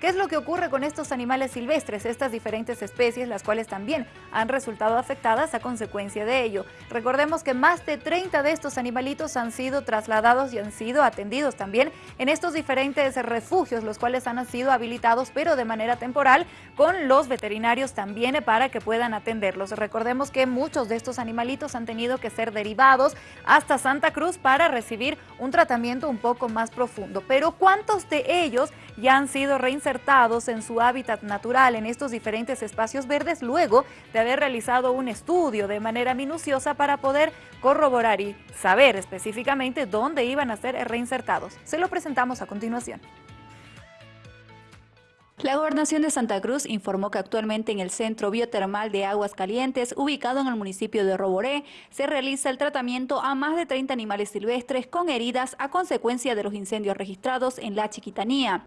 ¿Qué es lo que ocurre con estos animales silvestres, estas diferentes especies, las cuales también han resultado afectadas a consecuencia de ello? Recordemos que más de 30 de estos animalitos han sido trasladados y han sido atendidos también en estos diferentes refugios, los cuales han sido habilitados, pero de manera temporal, con los veterinarios también para que puedan atenderlos. Recordemos que muchos de estos animalitos han tenido que ser derivados hasta Santa Cruz para recibir un tratamiento un poco más profundo. Pero ¿cuántos de ellos ya han sido reinsertados en su hábitat natural en estos diferentes espacios verdes luego de haber realizado un estudio de manera minuciosa para poder corroborar y saber específicamente dónde iban a ser reinsertados. Se lo presentamos a continuación. La Gobernación de Santa Cruz informó que actualmente en el Centro Biotermal de Aguas Calientes, ubicado en el municipio de Roboré, se realiza el tratamiento a más de 30 animales silvestres con heridas a consecuencia de los incendios registrados en la Chiquitanía.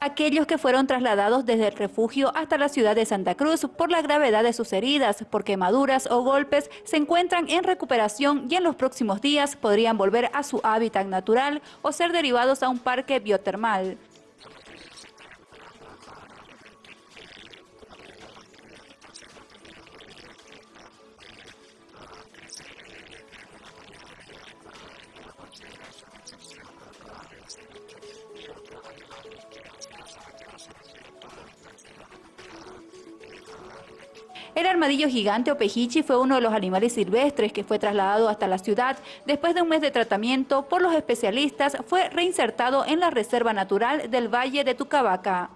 aquellos que fueron trasladados desde el refugio hasta la ciudad de Santa Cruz por la gravedad de sus heridas, por quemaduras o golpes, se encuentran en recuperación y en los próximos días podrían volver a su hábitat natural o ser derivados a un parque biotermal. El armadillo gigante o pejichi fue uno de los animales silvestres que fue trasladado hasta la ciudad. Después de un mes de tratamiento por los especialistas, fue reinsertado en la Reserva Natural del Valle de Tucabaca.